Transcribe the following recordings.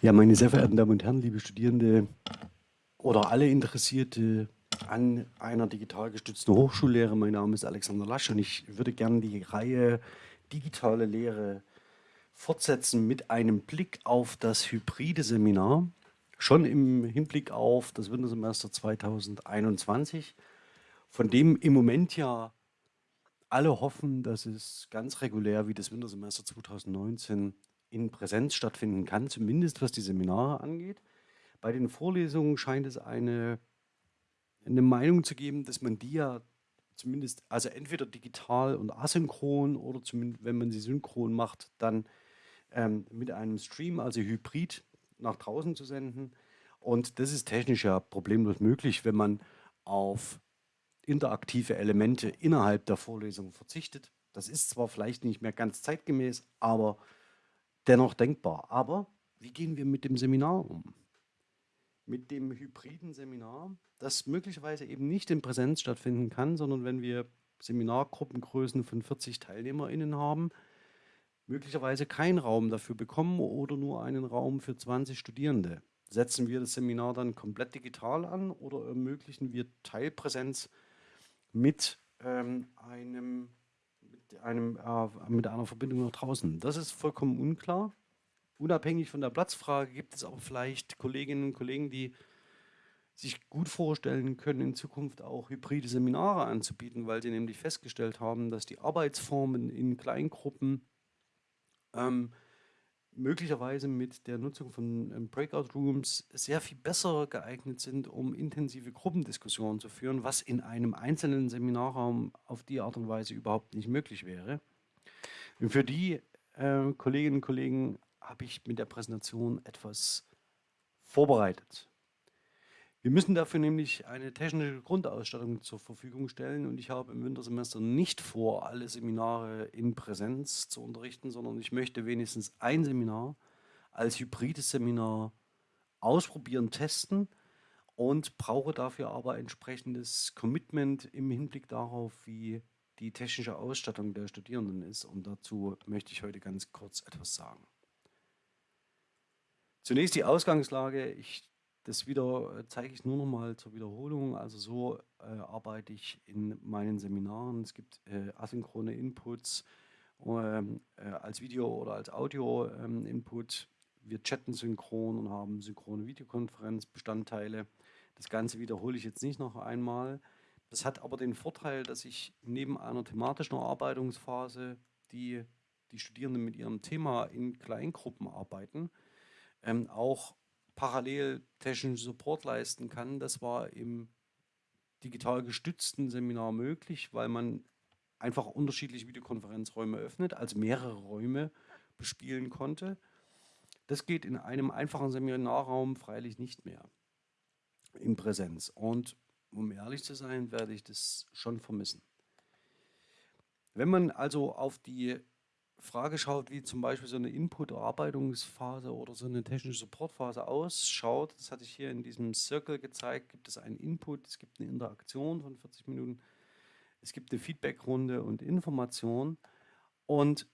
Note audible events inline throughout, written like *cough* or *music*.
Ja, meine sehr verehrten Damen und Herren, liebe Studierende oder alle Interessierte an einer digital gestützten Hochschullehre. Mein Name ist Alexander Lasch und ich würde gerne die Reihe Digitale Lehre fortsetzen mit einem Blick auf das hybride Seminar, schon im Hinblick auf das Wintersemester 2021, von dem im Moment ja alle hoffen, dass es ganz regulär wie das Wintersemester 2019 in Präsenz stattfinden kann, zumindest was die Seminare angeht. Bei den Vorlesungen scheint es eine, eine Meinung zu geben, dass man die ja zumindest, also entweder digital und asynchron oder zumindest, wenn man sie synchron macht, dann ähm, mit einem Stream, also hybrid, nach draußen zu senden. Und das ist technisch ja problemlos möglich, wenn man auf interaktive Elemente innerhalb der Vorlesung verzichtet. Das ist zwar vielleicht nicht mehr ganz zeitgemäß, aber dennoch denkbar. Aber wie gehen wir mit dem Seminar um? Mit dem hybriden Seminar, das möglicherweise eben nicht in Präsenz stattfinden kann, sondern wenn wir Seminargruppengrößen von 40 TeilnehmerInnen haben, möglicherweise keinen Raum dafür bekommen oder nur einen Raum für 20 Studierende. Setzen wir das Seminar dann komplett digital an oder ermöglichen wir Teilpräsenz mit ähm, einem einem, äh, mit einer Verbindung nach draußen. Das ist vollkommen unklar. Unabhängig von der Platzfrage gibt es aber vielleicht Kolleginnen und Kollegen, die sich gut vorstellen können, in Zukunft auch hybride Seminare anzubieten, weil sie nämlich festgestellt haben, dass die Arbeitsformen in Kleingruppen ähm, möglicherweise mit der Nutzung von ähm, Breakout Rooms sehr viel besser geeignet sind, um intensive Gruppendiskussionen zu führen, was in einem einzelnen Seminarraum auf die Art und Weise überhaupt nicht möglich wäre. Und für die äh, Kolleginnen und Kollegen habe ich mit der Präsentation etwas vorbereitet. Wir müssen dafür nämlich eine technische Grundausstattung zur Verfügung stellen und ich habe im Wintersemester nicht vor, alle Seminare in Präsenz zu unterrichten, sondern ich möchte wenigstens ein Seminar als hybrides Seminar ausprobieren, testen und brauche dafür aber entsprechendes Commitment im Hinblick darauf, wie die technische Ausstattung der Studierenden ist und dazu möchte ich heute ganz kurz etwas sagen. Zunächst die Ausgangslage. Ich das wieder äh, zeige ich nur noch mal zur Wiederholung. Also so äh, arbeite ich in meinen Seminaren. Es gibt äh, asynchrone Inputs ähm, äh, als Video oder als Audio-Input. Ähm, Wir chatten synchron und haben synchrone Videokonferenzbestandteile. Das Ganze wiederhole ich jetzt nicht noch einmal. Das hat aber den Vorteil, dass ich neben einer thematischen Erarbeitungsphase, die die Studierenden mit ihrem Thema in Kleingruppen arbeiten, ähm, auch parallel technischen Support leisten kann. Das war im digital gestützten Seminar möglich, weil man einfach unterschiedliche Videokonferenzräume öffnet, also mehrere Räume bespielen konnte. Das geht in einem einfachen Seminarraum freilich nicht mehr in Präsenz. Und um ehrlich zu sein, werde ich das schon vermissen. Wenn man also auf die Frage schaut, wie zum Beispiel so eine Input-Erarbeitungsphase oder so eine technische Supportphase ausschaut, das hatte ich hier in diesem Circle gezeigt, gibt es einen Input, es gibt eine Interaktion von 40 Minuten, es gibt eine Feedbackrunde und Information. Und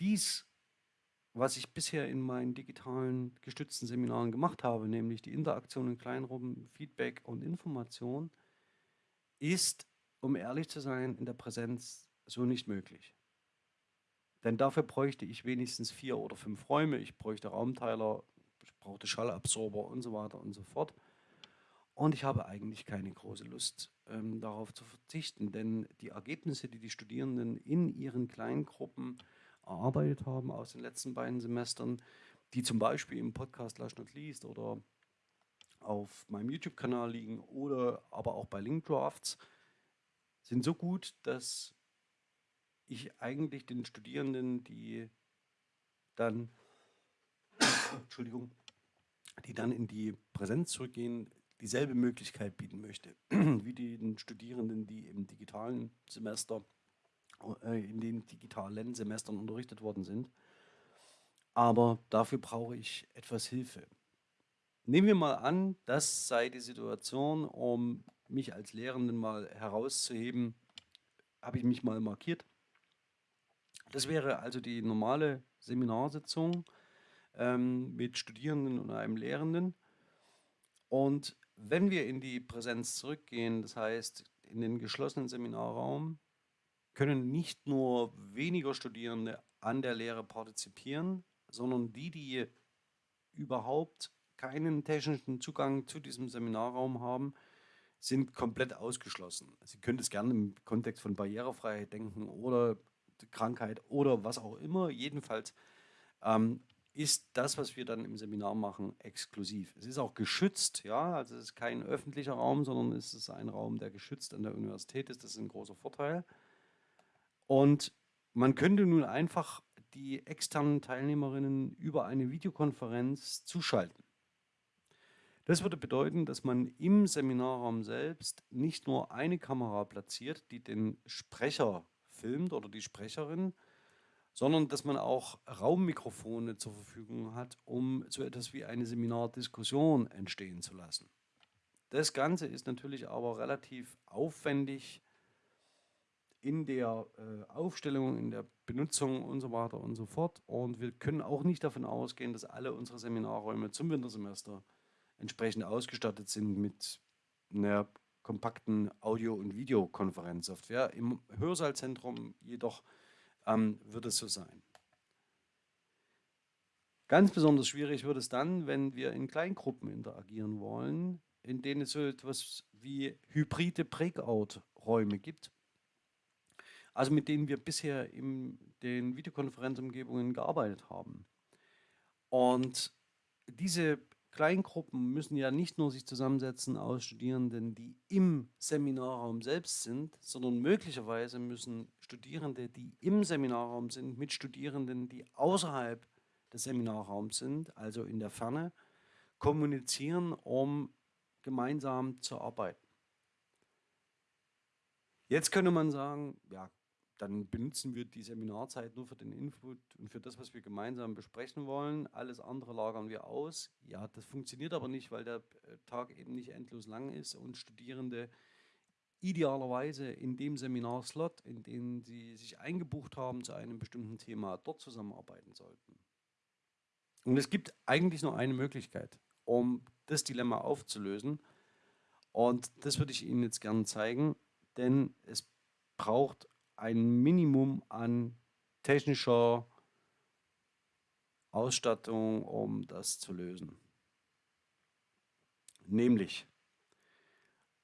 dies, was ich bisher in meinen digitalen gestützten Seminaren gemacht habe, nämlich die Interaktion in Kleinrunden, Feedback und Information, ist, um ehrlich zu sein, in der Präsenz so nicht möglich. Denn dafür bräuchte ich wenigstens vier oder fünf Räume. Ich bräuchte Raumteiler, ich brauchte Schallabsorber und so weiter und so fort. Und ich habe eigentlich keine große Lust, ähm, darauf zu verzichten, denn die Ergebnisse, die die Studierenden in ihren kleinen Gruppen erarbeitet haben aus den letzten beiden Semestern, die zum Beispiel im Podcast Last Not Least oder auf meinem YouTube-Kanal liegen oder aber auch bei Linkdrafts, sind so gut, dass ich eigentlich den Studierenden, die dann, Entschuldigung, die dann in die Präsenz zurückgehen, dieselbe Möglichkeit bieten möchte, *clears throat* wie den Studierenden, die im digitalen Semester, äh, in den digitalen Semestern unterrichtet worden sind. Aber dafür brauche ich etwas Hilfe. Nehmen wir mal an, das sei die Situation, um mich als Lehrenden mal herauszuheben, habe ich mich mal markiert das wäre also die normale Seminarsitzung. ähm, mit Studierenden und einem Lehrenden. Und wenn wir in die Präsenz zurückgehen, das heißt in den geschlossenen Seminarraum, können nicht nur weniger Studierende an der Lehre partizipieren, sondern die, die überhaupt keinen technischen Zugang zu diesem Seminarraum haben, sind komplett ausgeschlossen. Sie können es gerne im Kontext von Barrierefreiheit denken oder Krankheit oder was auch immer. Jedenfalls ähm, ist das, was wir dann im Seminar machen, exklusiv. Es ist auch geschützt, ja, also es ist kein öffentlicher Raum, sondern es ist ein Raum, der geschützt an der Universität ist. Das ist ein großer Vorteil. Und man könnte nun einfach die externen Teilnehmerinnen über eine Videokonferenz zuschalten. Das würde bedeuten, dass man im Seminarraum selbst nicht nur eine Kamera platziert, die den Sprecher filmt oder die Sprecherin, sondern dass man auch Raummikrofone zur Verfügung hat, um so etwas wie eine Seminardiskussion entstehen zu lassen. Das Ganze ist natürlich aber relativ aufwendig in der äh, Aufstellung, in der Benutzung und so weiter und so fort. Und wir können auch nicht davon ausgehen, dass alle unsere Seminarräume zum Wintersemester entsprechend ausgestattet sind mit einer kompakten Audio- und Videokonferenzsoftware. Im Hörsaalzentrum jedoch ähm, wird es so sein. Ganz besonders schwierig wird es dann, wenn wir in Kleingruppen interagieren wollen, in denen es so etwas wie hybride Breakout-Räume gibt. Also mit denen wir bisher in den Videokonferenzumgebungen gearbeitet haben. Und diese Kleingruppen müssen ja nicht nur sich zusammensetzen aus Studierenden, die im Seminarraum selbst sind, sondern möglicherweise müssen Studierende, die im Seminarraum sind, mit Studierenden, die außerhalb des Seminarraums sind, also in der Ferne, kommunizieren, um gemeinsam zu arbeiten. Jetzt könnte man sagen, ja, dann benutzen wir die Seminarzeit nur für den Input und für das, was wir gemeinsam besprechen wollen. Alles andere lagern wir aus. Ja, das funktioniert aber nicht, weil der äh, Tag eben nicht endlos lang ist und Studierende idealerweise in dem Seminarslot, in dem sie sich eingebucht haben zu einem bestimmten Thema, dort zusammenarbeiten sollten. Und es gibt eigentlich nur eine Möglichkeit, um das Dilemma aufzulösen. Und das würde ich Ihnen jetzt gerne zeigen, denn es braucht ein Minimum an technischer Ausstattung, um das zu lösen. Nämlich,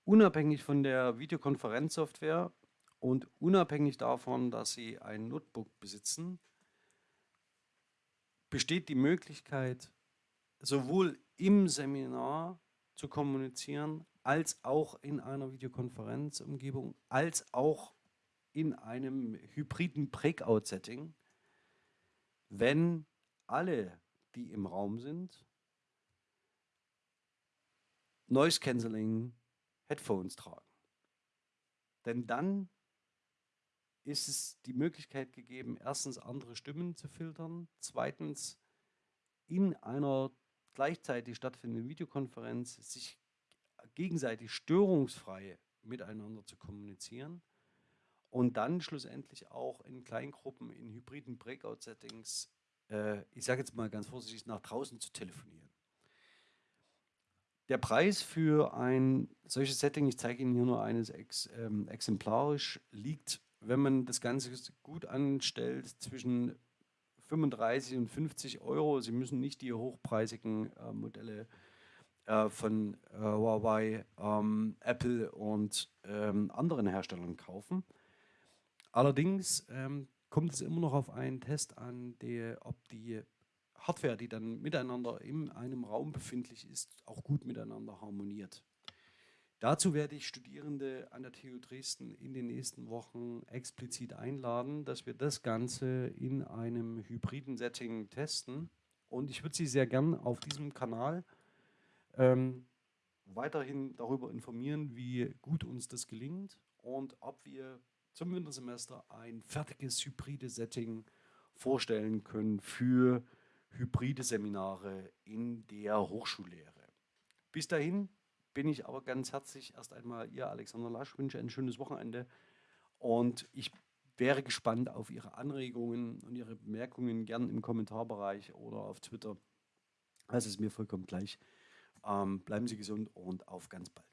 unabhängig von der Videokonferenzsoftware und unabhängig davon, dass Sie ein Notebook besitzen, besteht die Möglichkeit, sowohl im Seminar zu kommunizieren, als auch in einer Videokonferenzumgebung, als auch in einem hybriden Breakout-Setting, wenn alle, die im Raum sind, Noise Cancelling Headphones tragen. Denn dann ist es die Möglichkeit gegeben, erstens andere Stimmen zu filtern, zweitens in einer gleichzeitig stattfindenden Videokonferenz sich gegenseitig störungsfrei miteinander zu kommunizieren und dann schlussendlich auch in Kleingruppen, in hybriden Breakout-Settings, äh, ich sage jetzt mal ganz vorsichtig, nach draußen zu telefonieren. Der Preis für ein solches Setting, ich zeige Ihnen hier nur eines ex, ähm, exemplarisch, liegt, wenn man das Ganze gut anstellt, zwischen 35 und 50 Euro. Sie müssen nicht die hochpreisigen äh, Modelle äh, von äh, Huawei, ähm, Apple und ähm, anderen Herstellern kaufen. Allerdings ähm, kommt es immer noch auf einen Test an, der, ob die Hardware, die dann miteinander in einem Raum befindlich ist, auch gut miteinander harmoniert. Dazu werde ich Studierende an der TU Dresden in den nächsten Wochen explizit einladen, dass wir das Ganze in einem hybriden Setting testen. Und ich würde Sie sehr gern auf diesem Kanal ähm, weiterhin darüber informieren, wie gut uns das gelingt und ob wir zum Wintersemester ein fertiges hybride Setting vorstellen können für hybride Seminare in der Hochschullehre. Bis dahin bin ich aber ganz herzlich erst einmal Ihr Alexander Lasch, wünsche ein schönes Wochenende und ich wäre gespannt auf Ihre Anregungen und Ihre Bemerkungen gern im Kommentarbereich oder auf Twitter. Das ist mir vollkommen gleich. Ähm, bleiben Sie gesund und auf ganz bald.